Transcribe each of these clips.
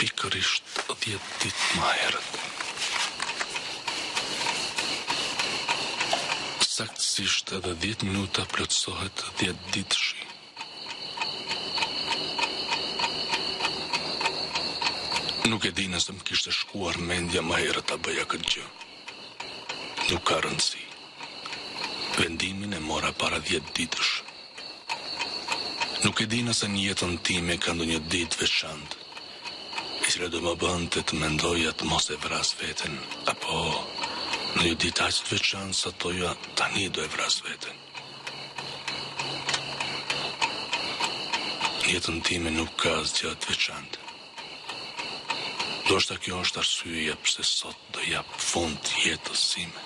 Pikërisht dhjetë ditë më herët, saktësisht edhe dhjetë minuta plotësohet dhjetë ditëshi. Nuk e di nëse më kishte shkuar mendja më herët ta bëja këtë gjë. Nuk ka rëndësi. Vendimin e mora para dhjetë ditësh. Nuk e di nëse në jetën time ka ndonjë ditë të veçantë, e cila do më bënte të mendoja të mos e vras veten, apo ndonjë ditë aq të veçantë sa të thoja tani do e vras veten. Në jetën time nuk ka asgjë të veçantë. Ndoshta kjo është arsyeja pse sot do jap fund jetës sime.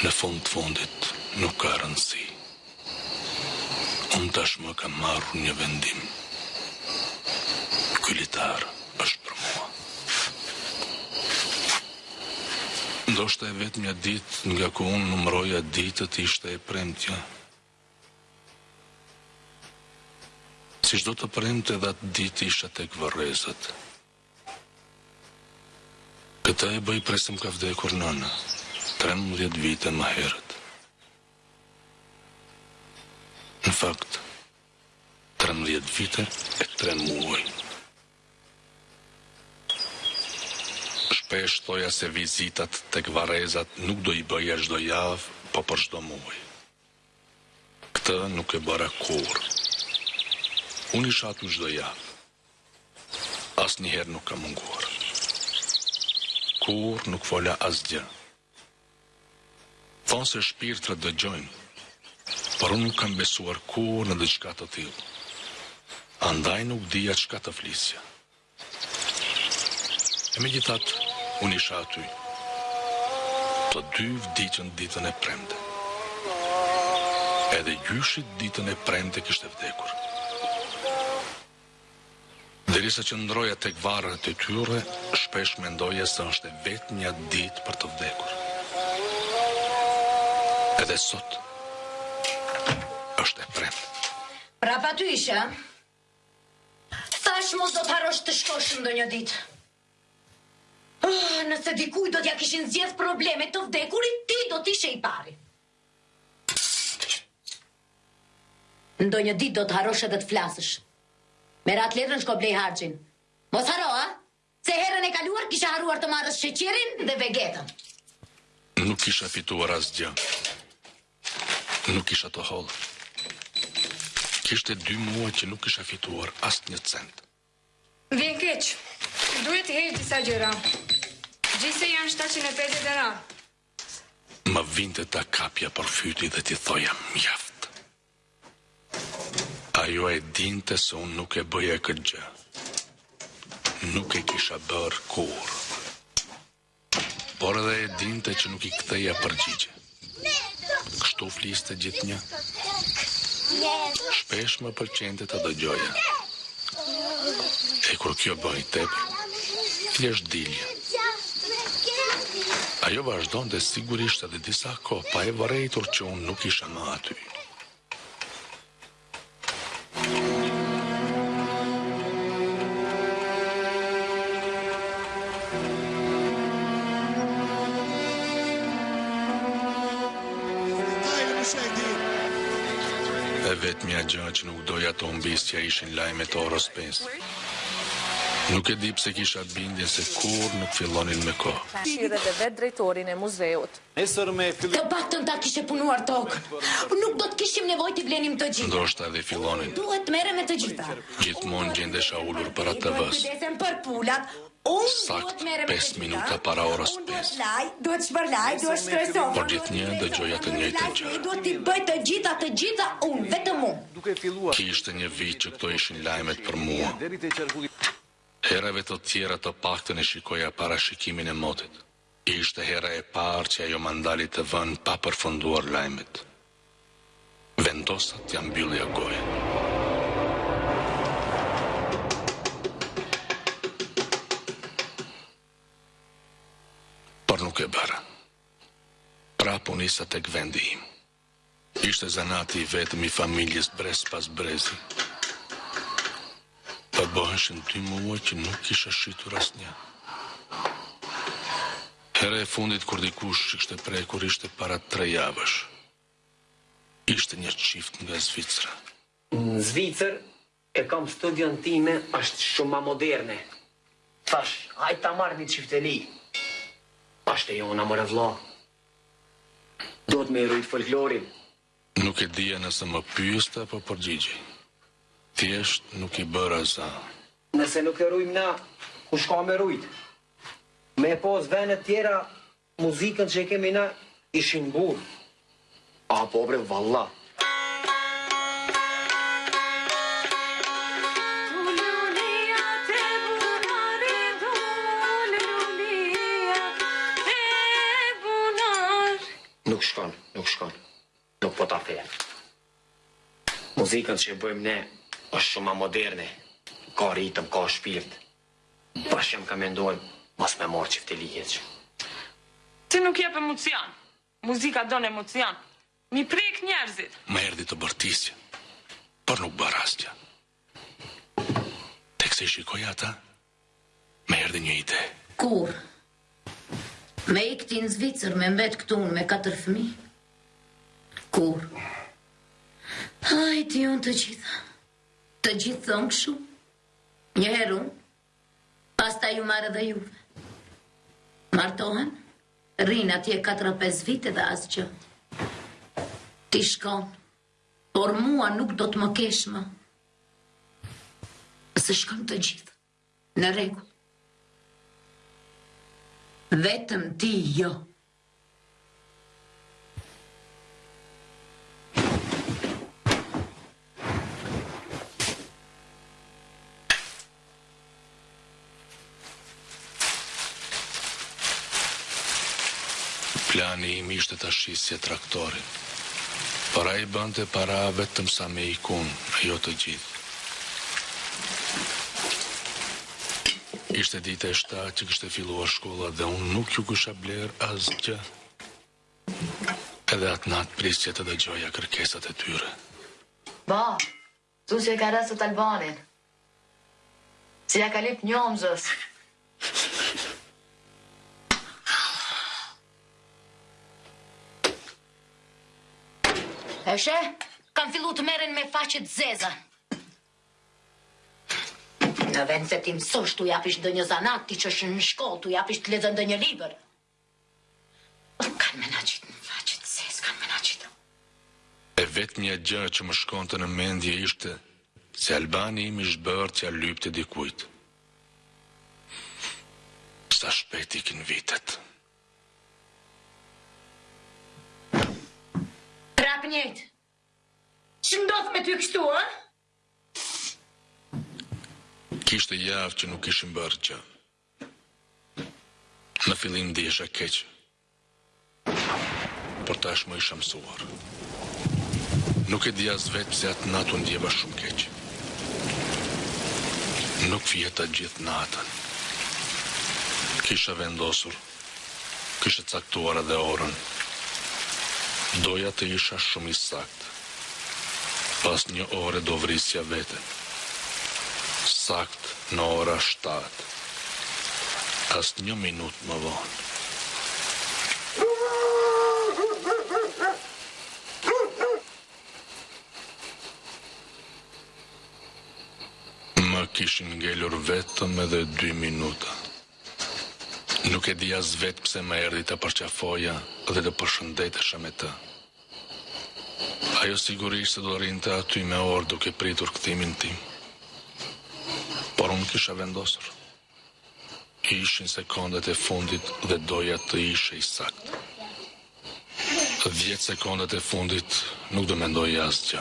Në fund të fundit nuk ka rëndësi. Unë tashmë kam marrur një vendim. Ky litar është për mua. Ndoshta e vetmja ditë nga ku unë numëroja ditët ishte e premtja. Si çdo të premte dhe atë ditë isha tek varrezat. Këtë e bëj prej se më ka vdekur nëna, trembëdhjetë vite më herët. Në fakt, trembëdhjetë vite e tre muaj. Shpesh thoja se vizitat tek varrezat nuk do i bëja çdo javë, po për çdo muaj. Këtë nuk e bëra kurrë. Unë isha aty çdo javë. Asnjëherë nuk kam munguar. Kurrë nuk fola asgjë. Thonë se shpirtrat dëgjojnë, por unë nuk kam besuar kurrë në diçka të tillë. Andaj nuk dija çka të flisja. E megjithatë, unë isha aty. Të dy vdiqën ditën e premte. Edhe gjyshi ditën e premte kishte vdekur. Derisa qëndroja tek varret e tyre, shpesh mendoja se është e vetmja ditë për të vdekur. Edhe sot është e premte. Prapë aty isha. Thash mos do të harrosh të shkosh ndonjë ditë. Oh, nëse dikujt do t'ja kishin zgjedh problemet të vdekurit, ti do t'ishe i pari. Ndonjë ditë do të harrosh edhe të flasësh. Merr atë letrën shko blej harxhin. Mos harro, a? Se herën e kaluar kisha harruar të merrja sheqerin dhe vegetën. Nuk kisha fituar asgjë. Nuk kisha të hollë. Kishte dy muaj që nuk kisha fituar asnjë cent. Vjen keq. Duhet të heq disa gjëra. Gjithsej janë 7.50 euro. Më vinte ta kapja për fyti dhe t'i thoja mjaft. Ajo e dinte se unë nuk e bëja këtë gjë. Nuk e kisha bërë kurrë. Por edhe e dinte që nuk i ktheja përgjigje. Kështu fliste gjithnjë. Shpesh më pëlqente ta dëgjoja. E kur kjo bëhej tepër, thjesht dilja. Ajo vazhdonte sigurisht edhe disa kohë pa e vërejtur që unë nuk isha më aty. E vetmja gjë që nuk doja ta humbisja ishin lajmet e orës 5. Nuk e di pse kisha bindjen se kurrë nuk fillonin me kohë. Shire dhe vetë drejtorin e muzeut. Nesër me kthjellime. Të paktën ta kishe punuar tokën. Nuk do të kishim nevojë t'i blenim të gjitha. Ndoshta dhe fillonin. Unë duhet të merrem me të gjitha. Gjithmonë gjendesha ulur para TV-së. Unë duhet të kujdesem për pulat. Unë duhet të merrem me të gjitha. Saktë pesë minuta para orës pesë. Unë duhet të laj, duhet të shpërlaj, duhet të shtroj sofrën. Por gjithnjë dëgjoja të njëjtën gjë. Unë duhet t'i bëj të gjitha, të gjitha unë, vetëm unë. Kishte një vit që këto ishin lajmet për mua. Herëve të tjera të paktën e shikoja parashikimin e motit. Ishte hera e parë që ajo ma ndali TV-në pa përfunduar lajmet. Vendosa t'ia mbyllja gojën. Por nuk e bëra. Prapë u nisa tek vendi im. Ishte zanati i vetëm i familjes brez pas brezi. Po bëheshin dy muaj që nuk kisha shitur asnjë. Hera e fundit kur dikush i kishte prekur ishte para tre javësh. Ishte një çift nga Zvicra. Në Zvicër E kom studion time asht shum ma moderne thash hajt ta marr ni çifteli asht e jona more vlla duhet me i rujt folklorin. Nuk e dija nëse më pyeste apo përgjigjej. Thjesht nuk i bëra zë. Nëse nuk e rujmë na, kush ka me rujt? Me e pas venet tjera Muzikën që e kemi na, ishim burra Ah po bre vallah. Nuk shkon, nuk shkon. nuk po ta them. Muzika që e bëjmë ne është shumë ma moderne, ka ritëm, ka shpirt. Po shum ka mendojmë, mos me marë qifte liheq. Ti nuk jep emocion. Muzika don emocion. Me i prek njerëzit. Më erdhi të bërtisja, por nuk bëra asgjë. Teksa i shikoja ata, më erdhi një ide. Kurrë. Me ik ti në Zvicër, me mbet këtu unë me katër fëmijë. Kurrë. A, i di unë të gjitha. Të gjithë thonë kështu. Një herë unë, pastaj ju marr dhe juve. Martohen, rrinë atje 4-5 vite dhe asgjë. Ti shko. Por mua nuk do të më kesh më. Nëse shkojmë të gjithë. Në rregull. Vetëm ti jo. Plani im ishte ta shisja traktorin, por ai bënte para vetëm sa me ikun, e jo të gjithë. Ishte dita e shtatë që kishte filluar shkolla dhe unë nuk u kisha blerë asgjë. Edhe atë natë prisja të dëgjoja kërkesat e tyre. Ba, Kuçja e ka rrah sot Albanin Si ja ka lip njomzës E sheh Kan fillu të merren me faqe të zeza Në vend se t'i msosh t'u japish ndonjë zanat t'i çosh në shkoll t'u japish të lexojnë ndonjë libër. E vetmja gjë që më shkonte në mendje ishte se Albani im ishte bërë t'ia lypte dikujt. Sa shpejt ikin vitet. Prap njëjtë. Ç'po ndodh me ty kështu, ë? Kishte javë që nuk kishim bërë gjë. Në fillim ndihesha keq, por tashmë isha mësuar. Nuk e dija as vetë pse atë natë u ndjeva shumë keq. Nuk fjeta gjithë natën. Kisha vendosur Kisha caktuar edhe orën. Doja të isha shumë i saktë. Pas një ore do vrisja veten. Saktë në ora shtatë. Asnjë minutë më vonë. Më kishin ngelur vetëm edhe dy minuta. Nuk e di as vetë pse më erdhi ta përqafoja dhe të përshëndetesha me të. Ajo sigurisht se do rrinte aty me orë duke pritur kthimin tim. Por unë kisha vendosur. Ishin sekondat e fundit dhe doja të isha i saktë. Dhjetë sekondat e fundit nuk do mendoj asgjë.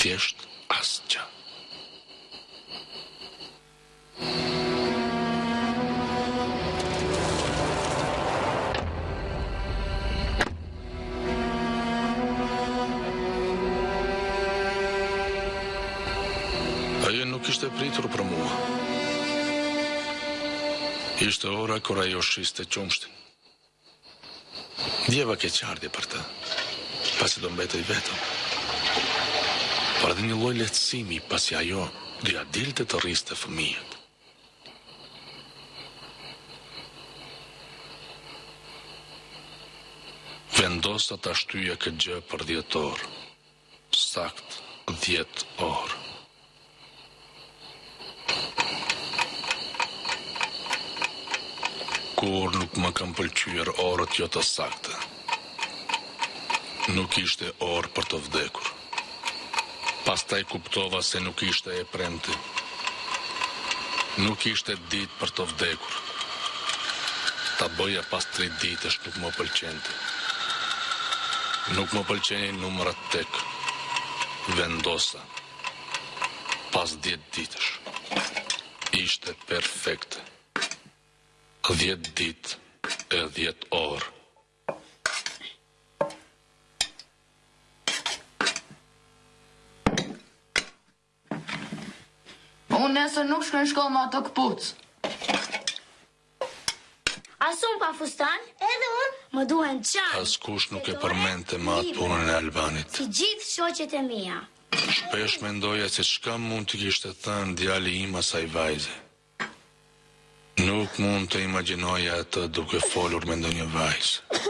Thjesht asgjë. Ajo nuk rrinte të priste për mua. Ishte ora kur ajo shiste qumështin. Ndjeva keqardhje për të, pasi do mbetej vetëm, por edhe një lloj lehtësimi pasi ajo do ia dilte të rriste fëmijët. Vendosa ta shtyja këtë gjë për dhjetë orë. Saktë dhjetë orë. Kurrë nuk më kanë pëlqyer orët jo të sakta. Nuk ishte orë për të vdekur. Pastaj kuptova se nuk ishte e premte. Nuk ishte ditë për të vdekur. Ta bëja pas tri ditësh nuk më pëlqente. Nuk më pëlqenin numrat tek. Vendosa pas dhjetë ditësh. Ishte perfekte. Dhjetë ditë e dhjetë orë. Unë nesër nuk shkoj në shkollë me ato këpucë. As unë pa fustan, edhe unë më duhet çantë. Askush nuk e përmendte më atë punën e Albanit. Si gjithë shoqet e mia. Shpesh mendoja se çka mund t'i kishte thënë djali im asaj vajze. Nuk mund ta imagjinoja atë duke folur me ndonjë vajzë.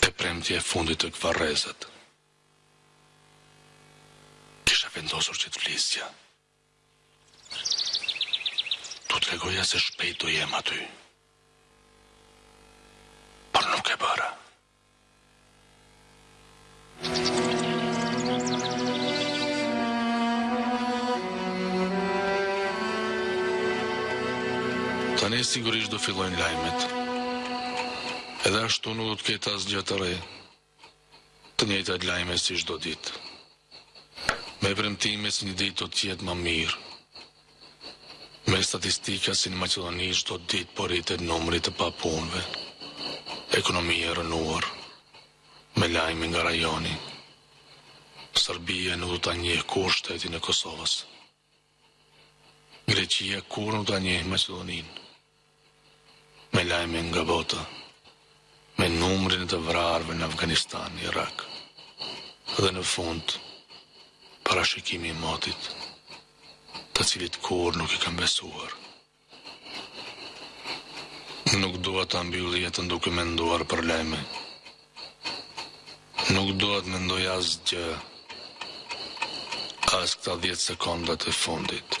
E premtja e fundit tek varrezat. Kisha vendosur që të flisja. T'u tregoja se shpejt do jem aty. Por nuk e bëra. Tani sigurisht do fillojnë lajmet. Edhe ashtu nuk do të ketë asgjë të re. Të njëjtat lajme si çdo ditë. Me premtime se një ditë do të jetë më mirë. Me statistika si në Maqedoni çdo ditë po rritet numri i të papunëve. Ekonomia e rrënuar. Me lajme nga rajoni. Serbia nuk do ta njeh kurrë shtetin e Kosovës. Greqia kurrë nuk do ta njeh Maqedoninë me lajme nga bota me numrin e të vrarëve në Afganistan, Irak dhe në fund parashikimi i motit, të cilit kurrë nuk i kam besuar. Nuk dua ta mbyll jetën duke menduar për lajme. Nuk dua të mendoj asgjë, as këta dhjetë sekondat e fundit.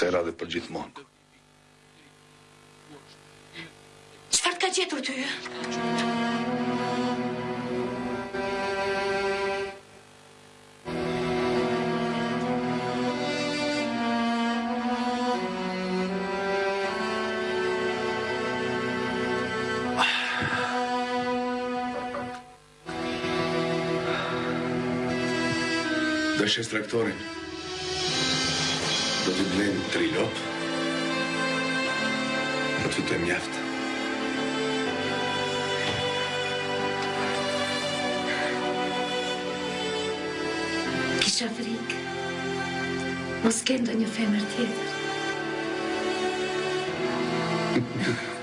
Sera dhe për gjithmonë. Çfarë të ka gjetur ty? Do shes traktorin. Do të blejmë tri lopë. Do të jetë mjaft. Kisha frikë. Mos ke ndonjë femër tjetër.